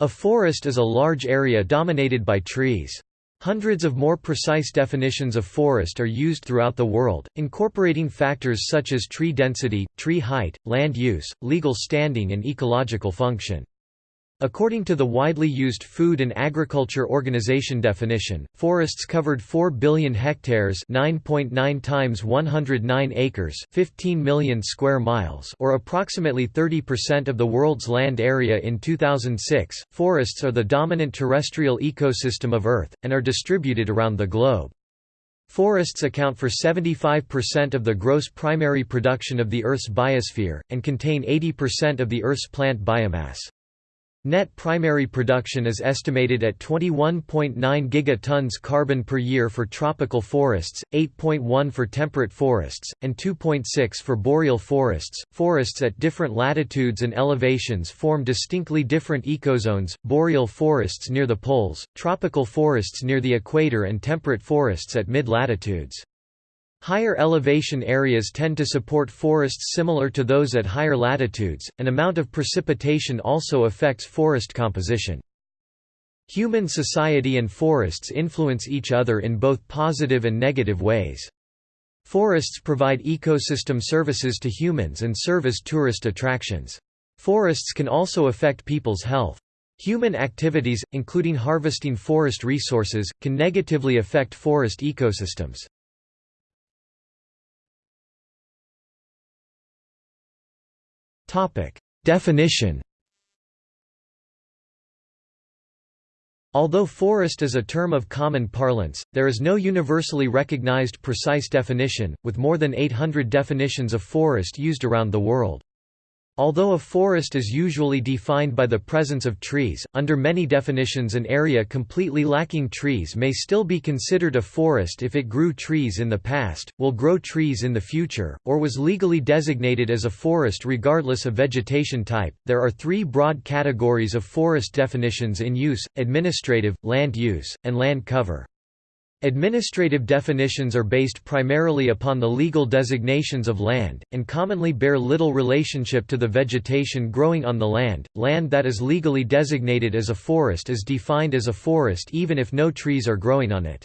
A forest is a large area dominated by trees. Hundreds of more precise definitions of forest are used throughout the world, incorporating factors such as tree density, tree height, land use, legal standing and ecological function. According to the widely used Food and Agriculture Organization definition, forests covered 4 billion hectares 9.9 times 109 acres 15 million square miles or approximately 30% of the world's land area in 2006. Forests are the dominant terrestrial ecosystem of Earth, and are distributed around the globe. Forests account for 75% of the gross primary production of the Earth's biosphere, and contain 80% of the Earth's plant biomass. Net primary production is estimated at 21.9 gigatons carbon per year for tropical forests, 8.1 for temperate forests, and 2.6 for boreal forests. Forests at different latitudes and elevations form distinctly different ecozones boreal forests near the poles, tropical forests near the equator, and temperate forests at mid latitudes. Higher elevation areas tend to support forests similar to those at higher latitudes. An amount of precipitation also affects forest composition. Human society and forests influence each other in both positive and negative ways. Forests provide ecosystem services to humans and serve as tourist attractions. Forests can also affect people's health. Human activities, including harvesting forest resources, can negatively affect forest ecosystems. Definition Although forest is a term of common parlance, there is no universally recognized precise definition, with more than 800 definitions of forest used around the world. Although a forest is usually defined by the presence of trees, under many definitions an area completely lacking trees may still be considered a forest if it grew trees in the past, will grow trees in the future, or was legally designated as a forest regardless of vegetation type. There are three broad categories of forest definitions in use administrative, land use, and land cover. Administrative definitions are based primarily upon the legal designations of land, and commonly bear little relationship to the vegetation growing on the land. Land that is legally designated as a forest is defined as a forest even if no trees are growing on it.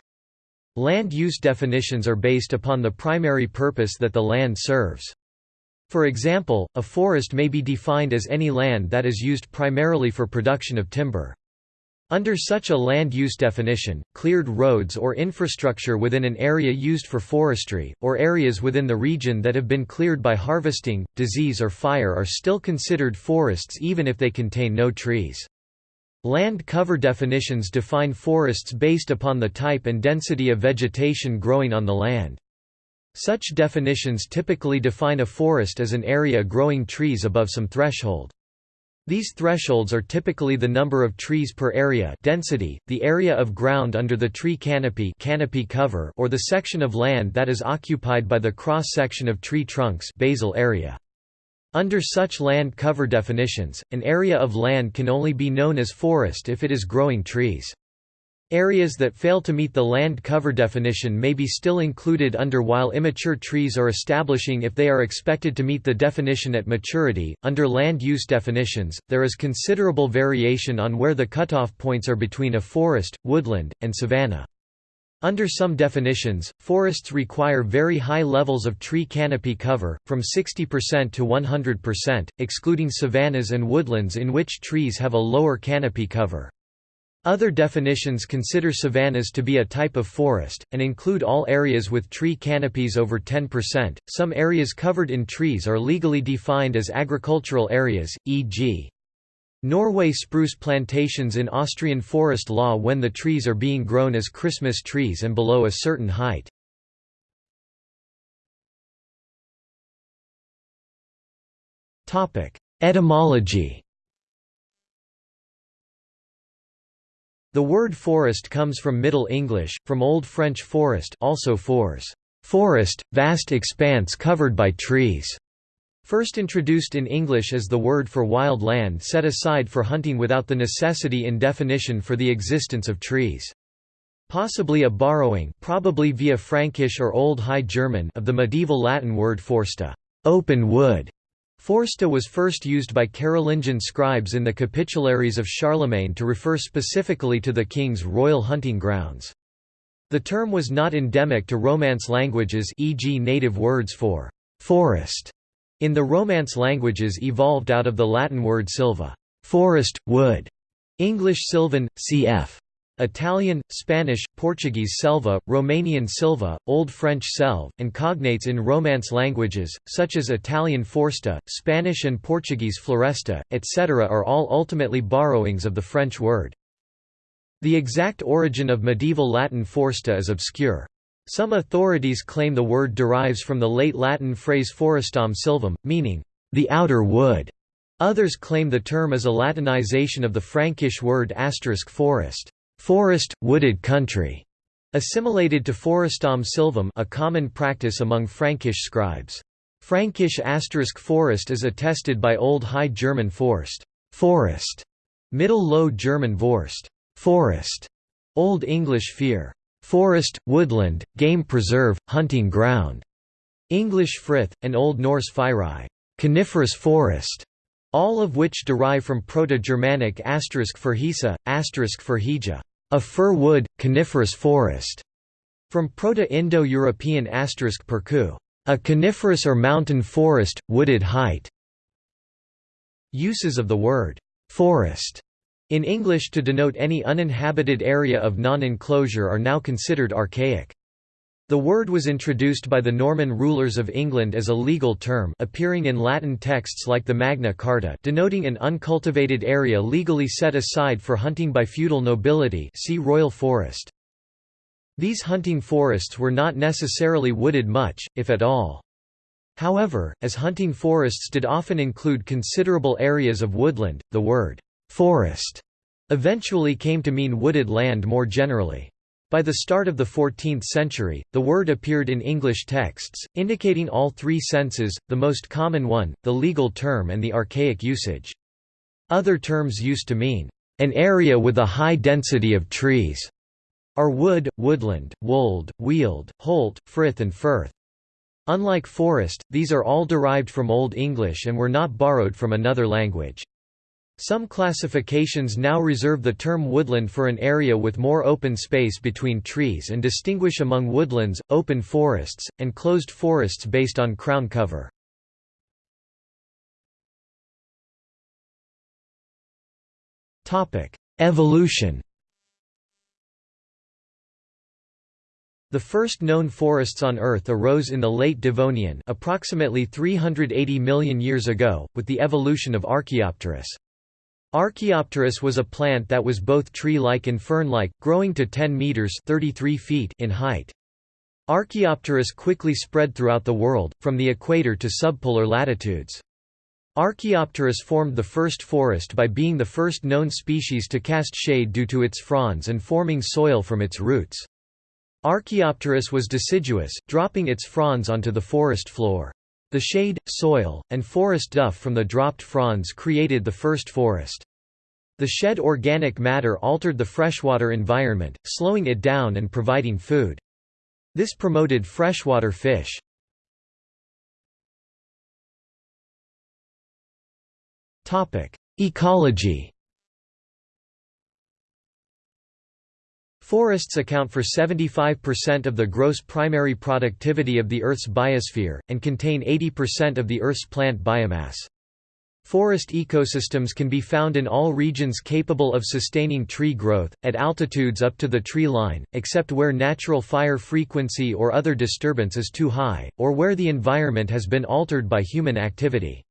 Land use definitions are based upon the primary purpose that the land serves. For example, a forest may be defined as any land that is used primarily for production of timber. Under such a land use definition, cleared roads or infrastructure within an area used for forestry, or areas within the region that have been cleared by harvesting, disease or fire are still considered forests even if they contain no trees. Land cover definitions define forests based upon the type and density of vegetation growing on the land. Such definitions typically define a forest as an area growing trees above some threshold. These thresholds are typically the number of trees per area density, the area of ground under the tree canopy, canopy cover or the section of land that is occupied by the cross-section of tree trunks basal area. Under such land cover definitions, an area of land can only be known as forest if it is growing trees. Areas that fail to meet the land cover definition may be still included under while immature trees are establishing if they are expected to meet the definition at maturity. Under land use definitions, there is considerable variation on where the cutoff points are between a forest, woodland, and savanna. Under some definitions, forests require very high levels of tree canopy cover, from 60% to 100%, excluding savannas and woodlands in which trees have a lower canopy cover. Other definitions consider savannas to be a type of forest, and include all areas with tree canopies over 10%. Some areas covered in trees are legally defined as agricultural areas, e.g. Norway spruce plantations in Austrian forest law when the trees are being grown as Christmas trees and below a certain height. Etymology The word forest comes from Middle English, from Old French forest also fors, forest, vast expanse covered by trees. First introduced in English as the word for wild land set aside for hunting without the necessity in definition for the existence of trees. Possibly a borrowing probably via Frankish or Old High German of the medieval Latin word foresta open wood", Foresta was first used by Carolingian scribes in the capitularies of Charlemagne to refer specifically to the king's royal hunting grounds. The term was not endemic to Romance languages e.g. native words for «forest» in the Romance languages evolved out of the Latin word silva forest, wood", English sylvan, cf. Italian, Spanish, Portuguese selva, Romanian silva, Old French selve, and cognates in Romance languages, such as Italian foresta, Spanish and Portuguese floresta, etc. are all ultimately borrowings of the French word. The exact origin of medieval Latin foresta is obscure. Some authorities claim the word derives from the late Latin phrase forestam silvum, meaning, the outer wood. Others claim the term is a Latinization of the Frankish word asterisk forest forest, wooded country, assimilated to forestum silvum a common practice among Frankish scribes. Frankish asterisk forest is attested by Old High German forst forest, Middle Low German vorst forest, Old English fear forest, woodland, game preserve, hunting ground, English frith, and Old Norse fyri coniferous forest, all of which derive from Proto-Germanic asterisk for asterisk for a fir wood, coniferous forest, from Proto-Indo-European asterisk perku, a coniferous or mountain forest, wooded height. Uses of the word forest in English to denote any uninhabited area of non-enclosure are now considered archaic. The word was introduced by the Norman rulers of England as a legal term appearing in Latin texts like the Magna Carta denoting an uncultivated area legally set aside for hunting by feudal nobility see Royal Forest. These hunting forests were not necessarily wooded much, if at all. However, as hunting forests did often include considerable areas of woodland, the word «forest» eventually came to mean wooded land more generally. By the start of the 14th century, the word appeared in English texts, indicating all three senses, the most common one, the legal term and the archaic usage. Other terms used to mean, "...an area with a high density of trees", are wood, woodland, wold, weald, holt, frith and firth. Unlike forest, these are all derived from Old English and were not borrowed from another language. Some classifications now reserve the term woodland for an area with more open space between trees and distinguish among woodlands, open forests, and closed forests based on crown cover. Evolution The first known forests on Earth arose in the late Devonian approximately 380 million years ago, with the evolution of Archaeopteris. Archaeopteris was a plant that was both tree-like and fern-like, growing to 10 meters (33 feet) in height. Archaeopteris quickly spread throughout the world, from the equator to subpolar latitudes. Archaeopteris formed the first forest by being the first known species to cast shade due to its fronds and forming soil from its roots. Archaeopteris was deciduous, dropping its fronds onto the forest floor. The shade, soil, and forest duff from the dropped fronds created the first forest. The shed organic matter altered the freshwater environment, slowing it down and providing food. This promoted freshwater fish. Ecology Forests account for 75% of the gross primary productivity of the Earth's biosphere, and contain 80% of the Earth's plant biomass. Forest ecosystems can be found in all regions capable of sustaining tree growth, at altitudes up to the tree line, except where natural fire frequency or other disturbance is too high, or where the environment has been altered by human activity.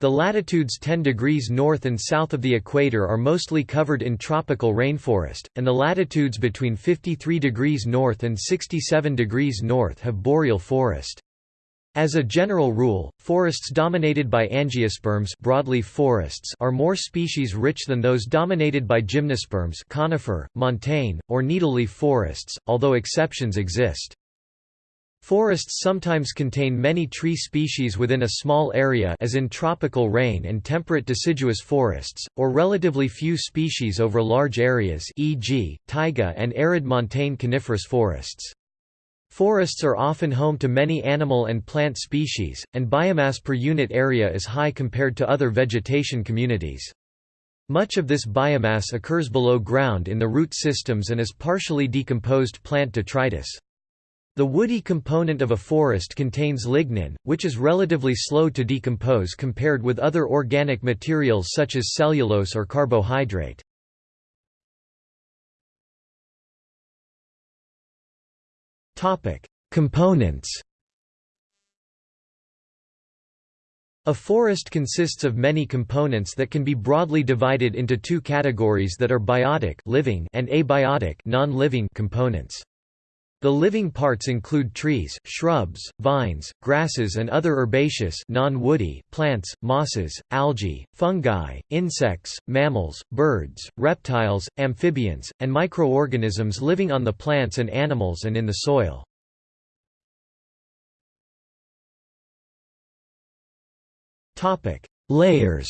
The latitudes 10 degrees north and south of the equator are mostly covered in tropical rainforest, and the latitudes between 53 degrees north and 67 degrees north have boreal forest. As a general rule, forests dominated by angiosperms broadleaf forests are more species-rich than those dominated by gymnosperms conifer, montane, or needleleaf forests, although exceptions exist. Forests sometimes contain many tree species within a small area as in tropical rain and temperate deciduous forests, or relatively few species over large areas e.g., taiga and arid montane coniferous forests. Forests are often home to many animal and plant species, and biomass per unit area is high compared to other vegetation communities. Much of this biomass occurs below ground in the root systems and as partially decomposed plant detritus. The woody component of a forest contains lignin, which is relatively slow to decompose compared with other organic materials such as cellulose or carbohydrate. Components A forest consists of many components that can be broadly divided into two categories that are biotic living and abiotic non-living components. The living parts include trees, shrubs, vines, grasses and other herbaceous non-woody plants, mosses, algae, fungi, insects, mammals, birds, reptiles, amphibians, and microorganisms living on the plants and animals and in the soil. Layers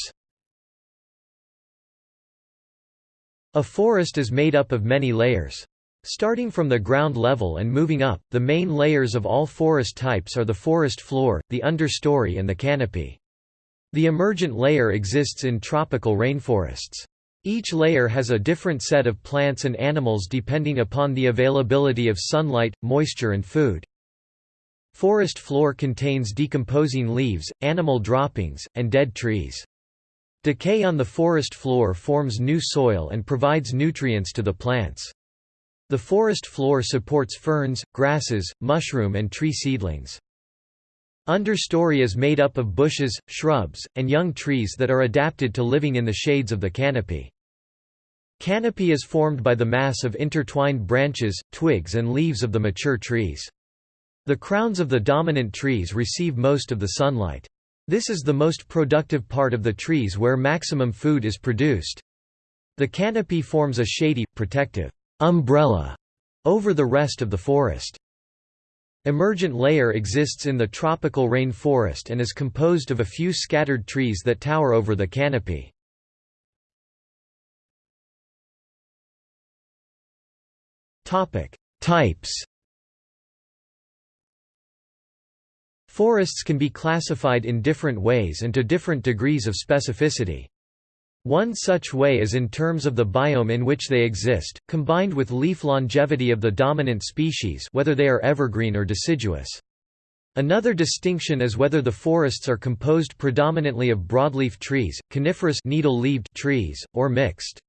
A forest is made up of many layers. Starting from the ground level and moving up, the main layers of all forest types are the forest floor, the understory and the canopy. The emergent layer exists in tropical rainforests. Each layer has a different set of plants and animals depending upon the availability of sunlight, moisture and food. Forest floor contains decomposing leaves, animal droppings, and dead trees. Decay on the forest floor forms new soil and provides nutrients to the plants. The forest floor supports ferns, grasses, mushroom and tree seedlings. Understory is made up of bushes, shrubs, and young trees that are adapted to living in the shades of the canopy. Canopy is formed by the mass of intertwined branches, twigs and leaves of the mature trees. The crowns of the dominant trees receive most of the sunlight. This is the most productive part of the trees where maximum food is produced. The canopy forms a shady, protective umbrella over the rest of the forest. Emergent layer exists in the tropical rain forest and is composed of a few scattered trees that tower over the canopy. Types Forests can be classified in different ways and to different degrees of specificity. One such way is in terms of the biome in which they exist, combined with leaf longevity of the dominant species whether they are evergreen or deciduous. Another distinction is whether the forests are composed predominantly of broadleaf trees, coniferous needle-leaved trees, or mixed.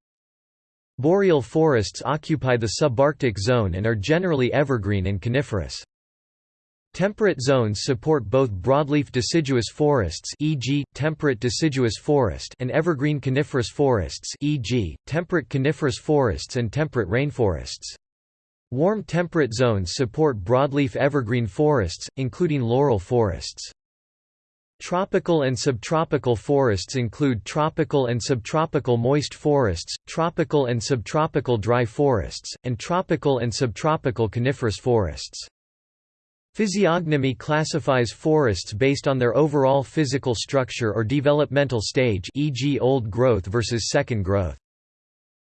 Boreal forests occupy the subarctic zone and are generally evergreen and coniferous. Temperate zones support both broadleaf deciduous forests e.g., temperate deciduous forest and evergreen coniferous forests e.g., temperate coniferous forests and temperate rainforests. Warm temperate zones support broadleaf evergreen forests, including laurel forests. Tropical and subtropical forests include tropical and subtropical moist forests, tropical and subtropical dry forests, and tropical and subtropical coniferous forests. Physiognomy classifies forests based on their overall physical structure or developmental stage e.g. old growth versus second growth.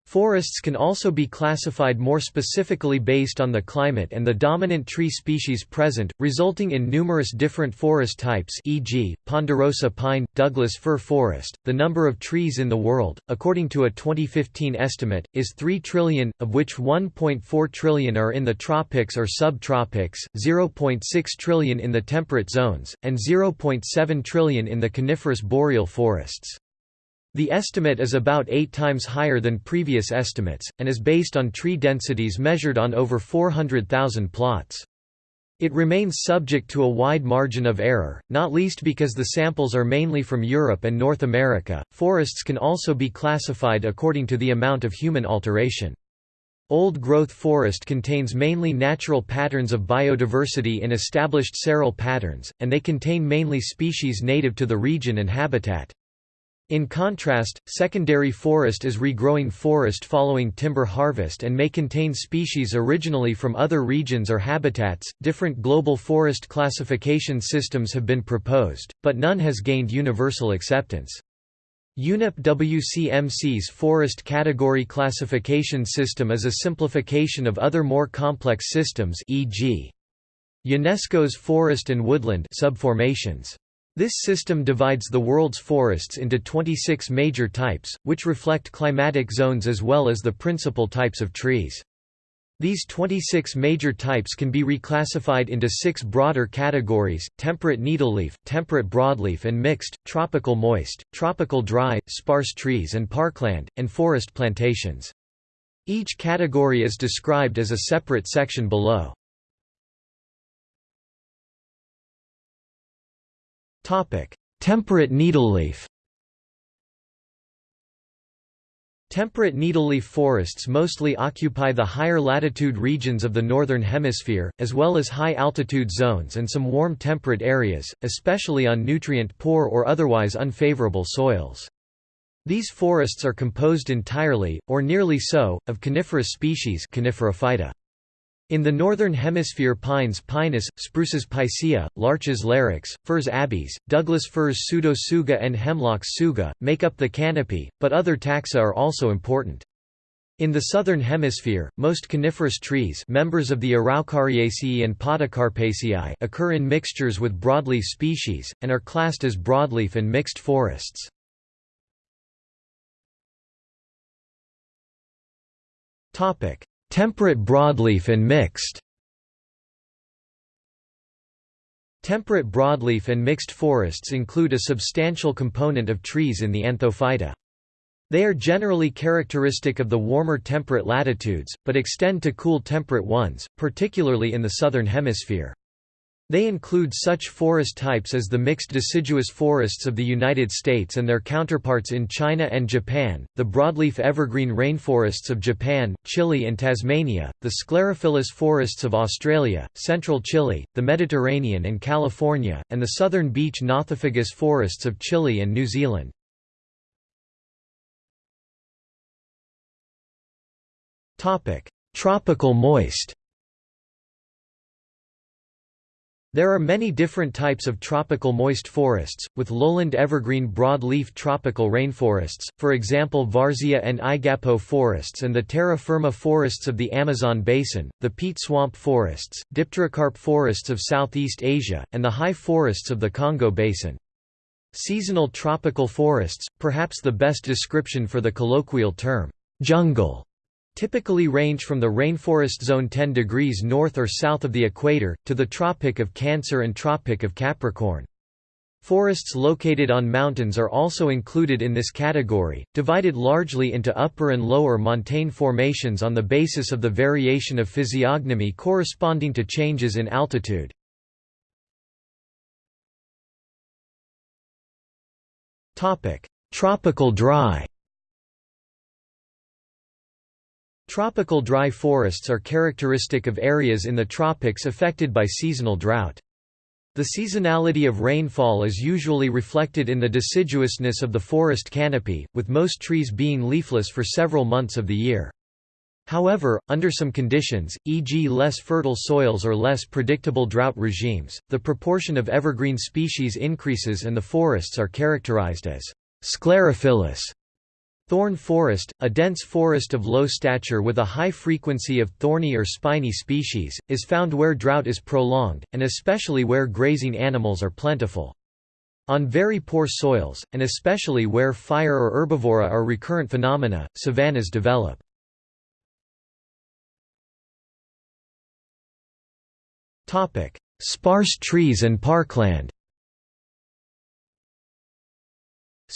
Forests can also be classified more specifically based on the climate and the dominant tree species present, resulting in numerous different forest types e.g., ponderosa pine, Douglas fir forest. The number of trees in the world, according to a 2015 estimate, is 3 trillion, of which 1.4 trillion are in the tropics or subtropics, 0.6 trillion in the temperate zones, and 0.7 trillion in the coniferous boreal forests. The estimate is about eight times higher than previous estimates, and is based on tree densities measured on over 400,000 plots. It remains subject to a wide margin of error, not least because the samples are mainly from Europe and North America. Forests can also be classified according to the amount of human alteration. Old growth forest contains mainly natural patterns of biodiversity in established seral patterns, and they contain mainly species native to the region and habitat. In contrast, secondary forest is regrowing forest following timber harvest and may contain species originally from other regions or habitats. Different global forest classification systems have been proposed, but none has gained universal acceptance. UNEP WCMC's forest category classification system is a simplification of other more complex systems e.g. UNESCO's forest and woodland subformations. This system divides the world's forests into 26 major types, which reflect climatic zones as well as the principal types of trees. These 26 major types can be reclassified into six broader categories, temperate needleleaf, temperate broadleaf and mixed, tropical moist, tropical dry, sparse trees and parkland, and forest plantations. Each category is described as a separate section below. Temperate needleleaf Temperate needleleaf forests mostly occupy the higher latitude regions of the Northern Hemisphere, as well as high-altitude zones and some warm temperate areas, especially on nutrient-poor or otherwise unfavorable soils. These forests are composed entirely, or nearly so, of coniferous species Coniferophyta. In the northern hemisphere pines Pinus, spruces Picea, larches Larix, firs Abies, Douglas firs Pseudotsuga and hemlocks Tsuga, make up the canopy, but other taxa are also important. In the southern hemisphere, most coniferous trees members of the Araucariaceae and Podocarpaceae occur in mixtures with broadleaf species, and are classed as broadleaf and mixed forests. Temperate broadleaf and mixed Temperate broadleaf and mixed forests include a substantial component of trees in the Anthophyta. They are generally characteristic of the warmer temperate latitudes, but extend to cool temperate ones, particularly in the southern hemisphere. They include such forest types as the mixed deciduous forests of the United States and their counterparts in China and Japan, the broadleaf evergreen rainforests of Japan, Chile and Tasmania, the sclerophyllous forests of Australia, central Chile, the Mediterranean and California, and the southern beech nothofagus forests of Chile and New Zealand. Tropical moist There are many different types of tropical moist forests, with lowland evergreen broadleaf tropical rainforests, for example Várzea and Igapo forests and the terra firma forests of the Amazon basin, the peat swamp forests, dipterocarp forests of Southeast Asia, and the high forests of the Congo basin. Seasonal tropical forests, perhaps the best description for the colloquial term, jungle, typically range from the rainforest zone 10 degrees north or south of the equator, to the Tropic of Cancer and Tropic of Capricorn. Forests located on mountains are also included in this category, divided largely into upper and lower montane formations on the basis of the variation of physiognomy corresponding to changes in altitude. Tropical dry Tropical dry forests are characteristic of areas in the tropics affected by seasonal drought. The seasonality of rainfall is usually reflected in the deciduousness of the forest canopy, with most trees being leafless for several months of the year. However, under some conditions, e.g. less fertile soils or less predictable drought regimes, the proportion of evergreen species increases and the forests are characterized as sclerophyllous Thorn forest, a dense forest of low stature with a high frequency of thorny or spiny species, is found where drought is prolonged, and especially where grazing animals are plentiful. On very poor soils, and especially where fire or herbivory are recurrent phenomena, savannas develop. Sparse trees and parkland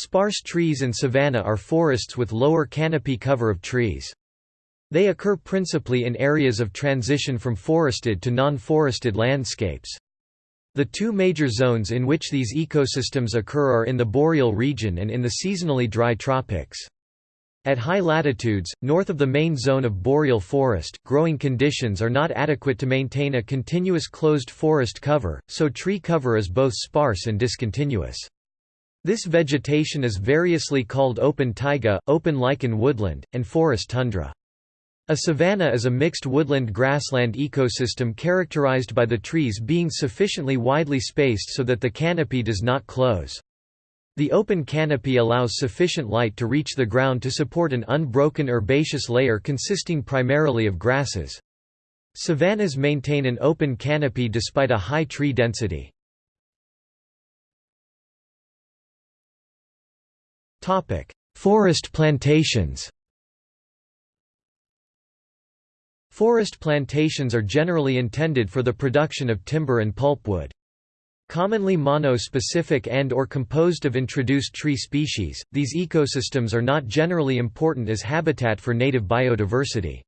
Sparse trees and savanna are forests with lower canopy cover of trees. They occur principally in areas of transition from forested to non-forested landscapes. The two major zones in which these ecosystems occur are in the boreal region and in the seasonally dry tropics. At high latitudes, north of the main zone of boreal forest, growing conditions are not adequate to maintain a continuous closed forest cover, so tree cover is both sparse and discontinuous. This vegetation is variously called open taiga, open lichen woodland, and forest tundra. A savanna is a mixed woodland grassland ecosystem characterized by the trees being sufficiently widely spaced so that the canopy does not close. The open canopy allows sufficient light to reach the ground to support an unbroken herbaceous layer consisting primarily of grasses. Savannas maintain an open canopy despite a high tree density. Forest plantations Forest plantations are generally intended for the production of timber and pulpwood. Commonly mono-specific and or composed of introduced tree species, these ecosystems are not generally important as habitat for native biodiversity.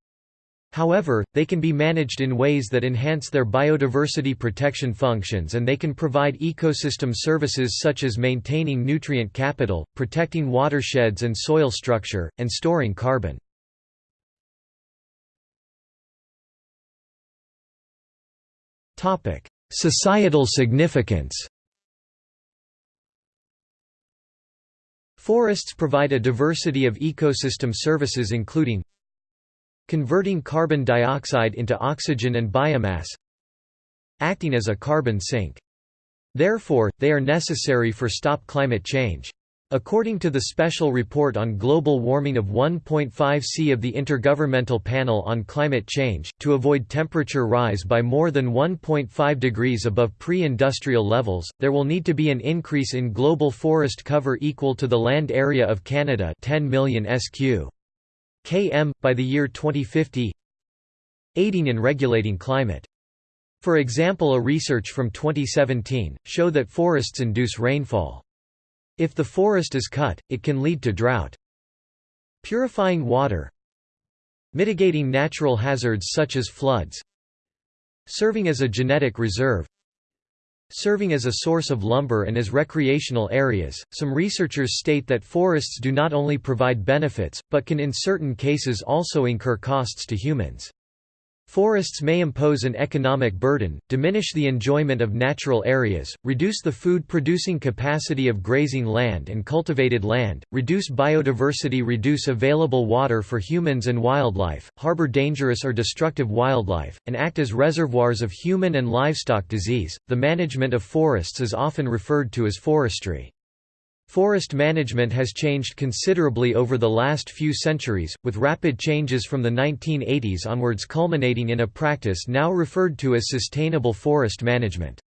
However, they can be managed in ways that enhance their biodiversity protection functions and they can provide ecosystem services such as maintaining nutrient capital, protecting watersheds and soil structure, and storing carbon. Societal significance Forests provide a diversity of ecosystem services including converting carbon dioxide into oxygen and biomass acting as a carbon sink. Therefore, they are necessary for stop climate change. According to the Special Report on Global Warming of 1.5 c of the Intergovernmental Panel on Climate Change, to avoid temperature rise by more than 1.5 degrees above pre-industrial levels, there will need to be an increase in global forest cover equal to the land area of Canada 10 million sq. Km, by the year 2050 aiding in regulating climate. For example a research from 2017, show that forests induce rainfall. If the forest is cut, it can lead to drought. Purifying water Mitigating natural hazards such as floods Serving as a genetic reserve Serving as a source of lumber and as recreational areas, some researchers state that forests do not only provide benefits, but can in certain cases also incur costs to humans. Forests may impose an economic burden, diminish the enjoyment of natural areas, reduce the food-producing capacity of grazing land and cultivated land, reduce biodiversity reduce available water for humans and wildlife, harbor dangerous or destructive wildlife, and act as reservoirs of human and livestock disease. The management of forests is often referred to as forestry. Forest management has changed considerably over the last few centuries, with rapid changes from the 1980s onwards culminating in a practice now referred to as sustainable forest management.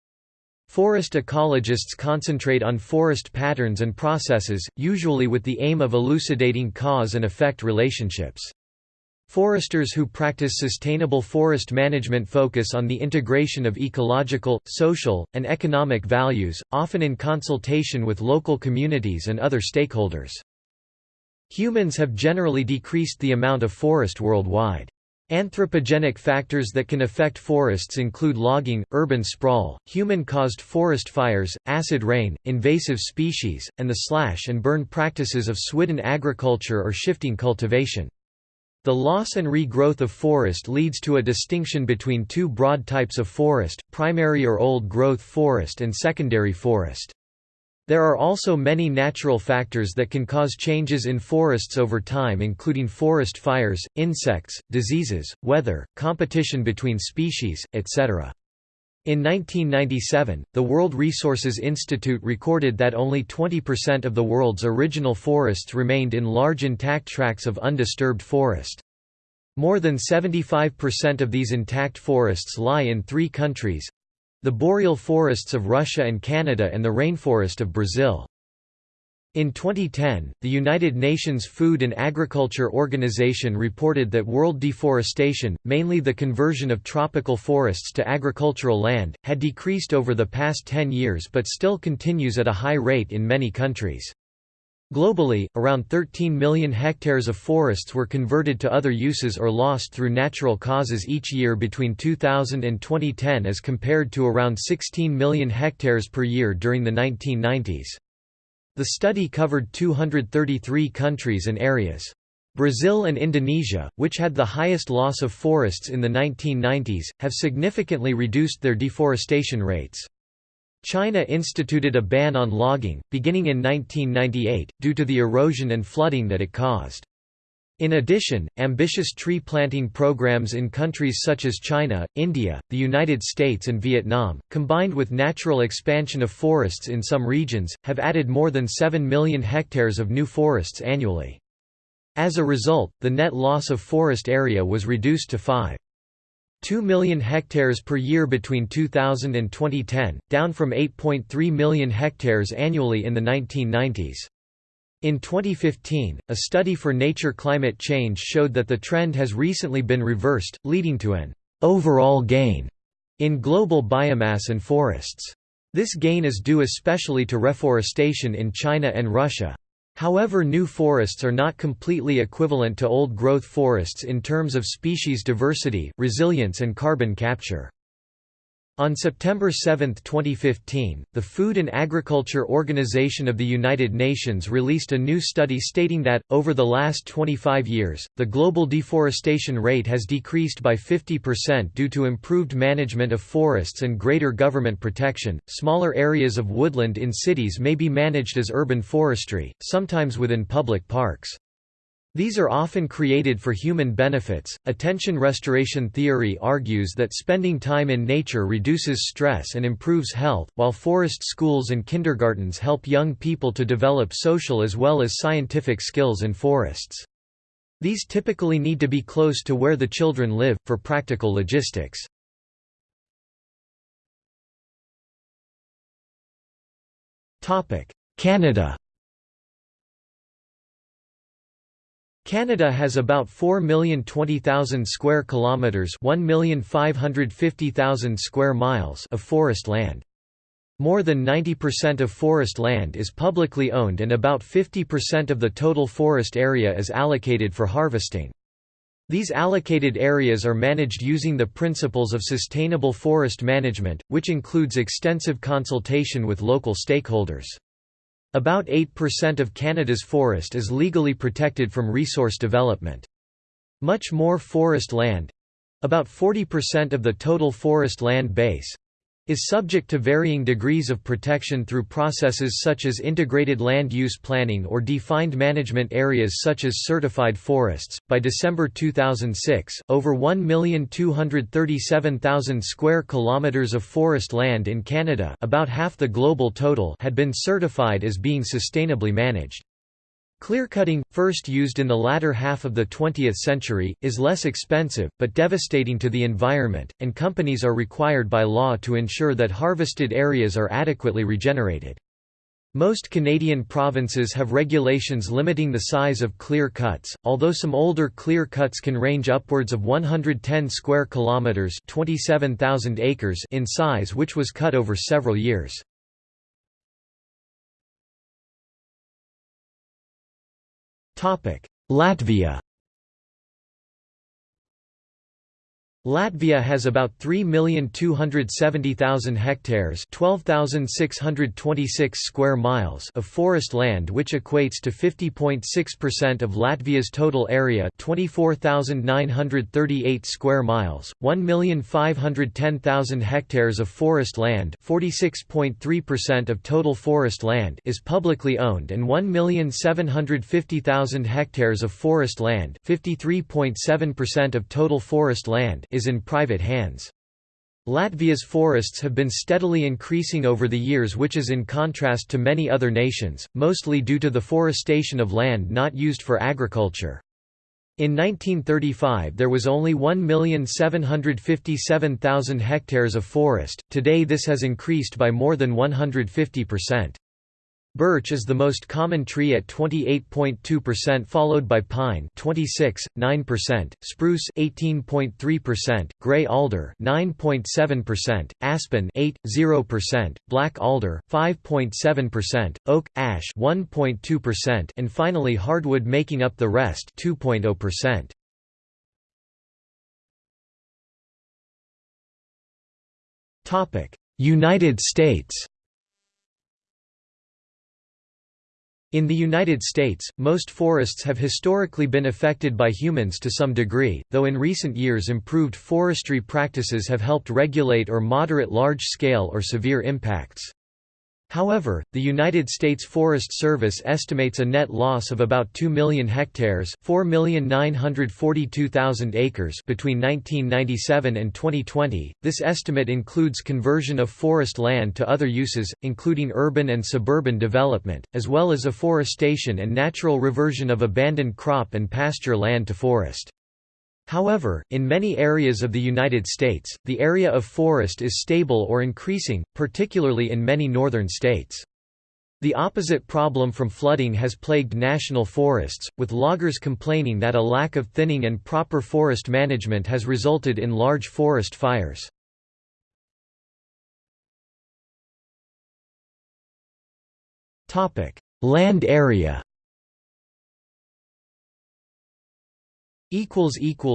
Forest ecologists concentrate on forest patterns and processes, usually with the aim of elucidating cause and effect relationships. Foresters who practice sustainable forest management focus on the integration of ecological, social, and economic values, often in consultation with local communities and other stakeholders. Humans have generally decreased the amount of forest worldwide. Anthropogenic factors that can affect forests include logging, urban sprawl, human-caused forest fires, acid rain, invasive species, and the slash and burn practices of swidden agriculture or shifting cultivation. The loss and regrowth of forest leads to a distinction between two broad types of forest, primary or old-growth forest and secondary forest. There are also many natural factors that can cause changes in forests over time including forest fires, insects, diseases, weather, competition between species, etc. In 1997, the World Resources Institute recorded that only 20% of the world's original forests remained in large intact tracts of undisturbed forest. More than 75% of these intact forests lie in three countries—the boreal forests of Russia and Canada and the rainforest of Brazil. In 2010, the United Nations Food and Agriculture Organization reported that world deforestation, mainly the conversion of tropical forests to agricultural land, had decreased over the past 10 years but still continues at a high rate in many countries. Globally, around 13 million hectares of forests were converted to other uses or lost through natural causes each year between 2000 and 2010 as compared to around 16 million hectares per year during the 1990s. The study covered 233 countries and areas. Brazil and Indonesia, which had the highest loss of forests in the 1990s, have significantly reduced their deforestation rates. China instituted a ban on logging, beginning in 1998, due to the erosion and flooding that it caused. In addition, ambitious tree planting programs in countries such as China, India, the United States and Vietnam, combined with natural expansion of forests in some regions, have added more than 7 million hectares of new forests annually. As a result, the net loss of forest area was reduced to 5. 2 million hectares per year between 2000 and 2010, down from 8.3 million hectares annually in the 1990s. In 2015, a study for Nature Climate Change showed that the trend has recently been reversed, leading to an overall gain in global biomass and forests. This gain is due especially to reforestation in China and Russia. However new forests are not completely equivalent to old-growth forests in terms of species diversity, resilience and carbon capture. On September 7, 2015, the Food and Agriculture Organization of the United Nations released a new study stating that, over the last 25 years, the global deforestation rate has decreased by 50% due to improved management of forests and greater government protection. Smaller areas of woodland in cities may be managed as urban forestry, sometimes within public parks. These are often created for human benefits. Attention restoration theory argues that spending time in nature reduces stress and improves health, while forest schools and kindergartens help young people to develop social as well as scientific skills in forests. These typically need to be close to where the children live, for practical logistics. Canada Canada has about 4,020,000 square kilometers, 1,550,000 square miles of forest land. More than 90% of forest land is publicly owned and about 50% of the total forest area is allocated for harvesting. These allocated areas are managed using the principles of sustainable forest management, which includes extensive consultation with local stakeholders. About 8% of Canada's forest is legally protected from resource development. Much more forest land—about 40% of the total forest land base, is subject to varying degrees of protection through processes such as integrated land use planning or defined management areas such as certified forests. By December 2006, over 1,237,000 square kilometers of forest land in Canada, about half the global total, had been certified as being sustainably managed. Clearcutting, first used in the latter half of the 20th century, is less expensive, but devastating to the environment, and companies are required by law to ensure that harvested areas are adequately regenerated. Most Canadian provinces have regulations limiting the size of clear cuts, although some older clear cuts can range upwards of 110 square kilometres 27,000 acres in size which was cut over several years. Latvia Latvia has about 3,270,000 hectares 12,626 square miles of forest land which equates to 50.6% of Latvia's total area 24,938 square miles, 1,510,000 hectares of forest land 46.3% of total forest land is publicly owned and 1,750,000 hectares of forest land 53.7% of total forest land is in private hands. Latvia's forests have been steadily increasing over the years which is in contrast to many other nations, mostly due to the forestation of land not used for agriculture. In 1935 there was only 1,757,000 hectares of forest, today this has increased by more than 150%. Birch is the most common tree at 28.2% followed by pine 26.9%, spruce 18.3%, gray alder 9.7%, aspen 8.0%, black alder 5.7%, oak ash 1.2% and finally hardwood making up the rest 2.0%. Topic: United States In the United States, most forests have historically been affected by humans to some degree, though in recent years improved forestry practices have helped regulate or moderate large-scale or severe impacts. However, the United States Forest Service estimates a net loss of about 2 million hectares 4,942,000 acres between 1997 and 2020. This estimate includes conversion of forest land to other uses, including urban and suburban development, as well as afforestation and natural reversion of abandoned crop and pasture land to forest. However, in many areas of the United States, the area of forest is stable or increasing, particularly in many northern states. The opposite problem from flooding has plagued national forests, with loggers complaining that a lack of thinning and proper forest management has resulted in large forest fires. Land area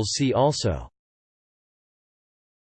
See also